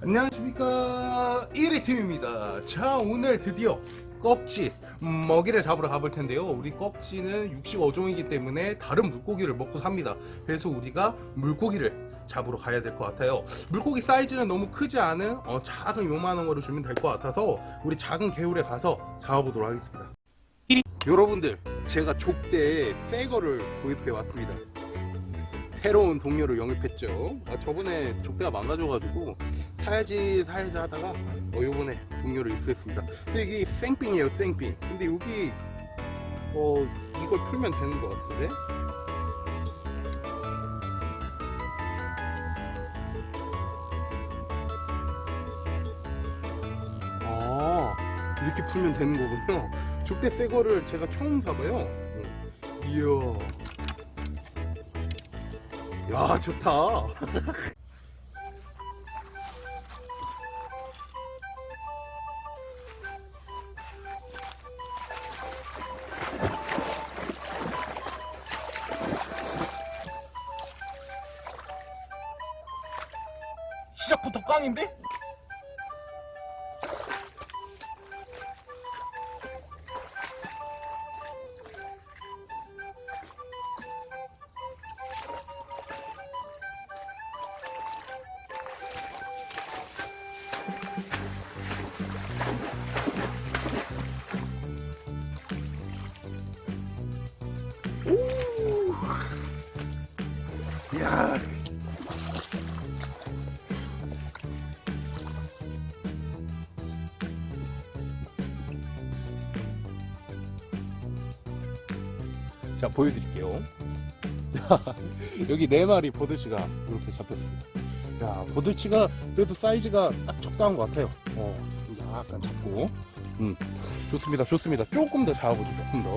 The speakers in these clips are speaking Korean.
안녕하십니까. 1위팀입니다. 자 오늘 드디어 꺽지 음, 먹이를 잡으러 가볼 텐데요. 우리 꺽지는 육식 어종이기 때문에 다른 물고기를 먹고 삽니다. 그래서 우리가 물고기를 잡으러 가야 될 것 같아요. 물고기 사이즈는 너무 크지 않은 어, 작은 요만한 거를 주면 될 것 같아서 우리 작은 개울에 가서 잡아보도록 하겠습니다. 여러분들 제가 족대에 새 거를 구입해 왔습니다. 새로운 동료를 영입했죠. 아, 저번에 족대가 망가져가지고 사야지 사야지 하다가 어, 요번에 동료를 입수했습니다. 근데 이게 생빙이에요 생빙 근데 여기 어 이걸 풀면 되는 것 같은데? 아 이렇게 풀면 되는 거군요. 족대 새 거를 제가 처음 사봐요. 이야. 야 좋다 시작부터 꽝인데? 야 자 보여드릴게요. 자 여기 네 마리 보들치가 이렇게 잡혔습니다. 야 보들치가 그래도 사이즈가 딱 적당한 것 같아요. 어 약간 작고. 음 좋습니다 좋습니다. 조금 더 잡아보죠 조금 더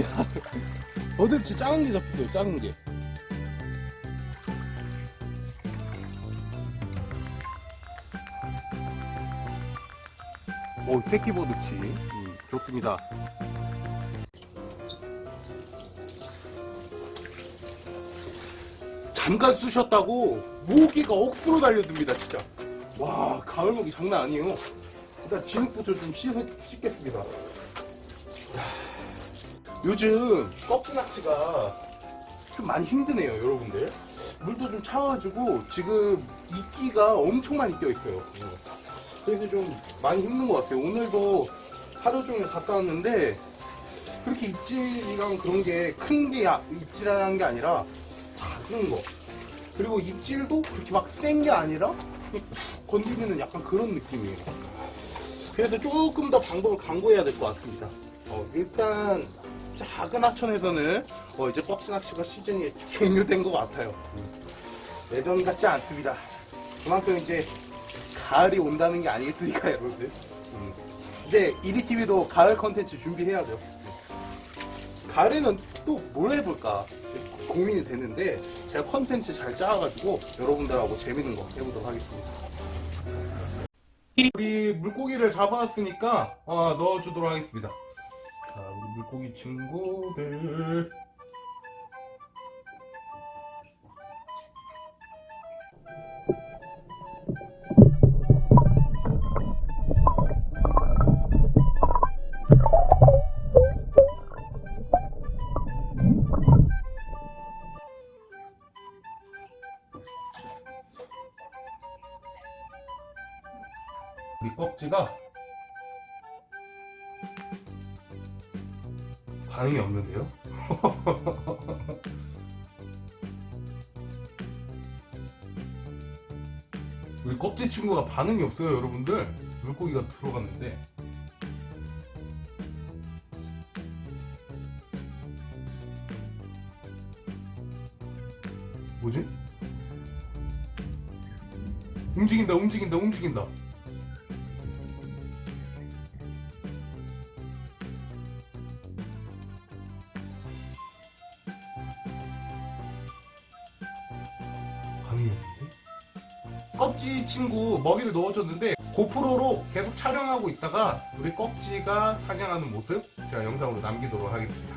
야, 버들치 작은 게 잡혔어요, 작은 게. 오, 새끼 버들치. 음, 좋습니다. 잠깐 쑤셨다고 모기가 억수로 달려듭니다, 진짜. 와, 가을 모기 장난 아니에요. 일단 진흙부터 좀 씻어, 씻겠습니다. 요즘 꺽지낚시가 좀 많이 힘드네요 여러분들. 물도 좀 차가지고 지금 이끼가 엄청 많이 껴있어요. 그래서 좀 많이 힘든 것 같아요. 오늘도 하루 종일 갔다 왔는데 그렇게 입질이랑 그런 게 큰게 입질이라는 게 아니라 작은 거. 그리고 입질도 그렇게 막 센 게 아니라 건드리는 약간 그런 느낌이에요. 그래서 조금 더 방법을 강구해야 될 것 같습니다 어, 일단 작은 하천에서는 어, 이제 꺽지 낚시가 시즌이 종료된 것 같아요. 예전 같지 않습니다. 그만큼 이제 가을이 온다는 게 아니겠습니까, 여러분들? 음. 이제 이리TV도 가을 컨텐츠 준비해야죠. 가을에는 또 뭘 해볼까 고민이 되는데 제가 컨텐츠 잘 짜가지고 여러분들하고 재밌는 거 해보도록 하겠습니다. 우리 물고기를 잡아왔으니까 어, 넣어주도록 하겠습니다. 물고기 친구들. 우리 꺽지가 반응이 없는데요? 우리 껍질 친구가 반응이 없어요 여러분들 물고기가 들어갔는데 뭐지? 움직인다 움직인다 움직인다 감이었는데? 꺽지 친구 먹이를 넣어줬는데 고프로로 계속 촬영하고 있다가 우리 꺽지가 사냥하는 모습 제가 영상으로 남기도록 하겠습니다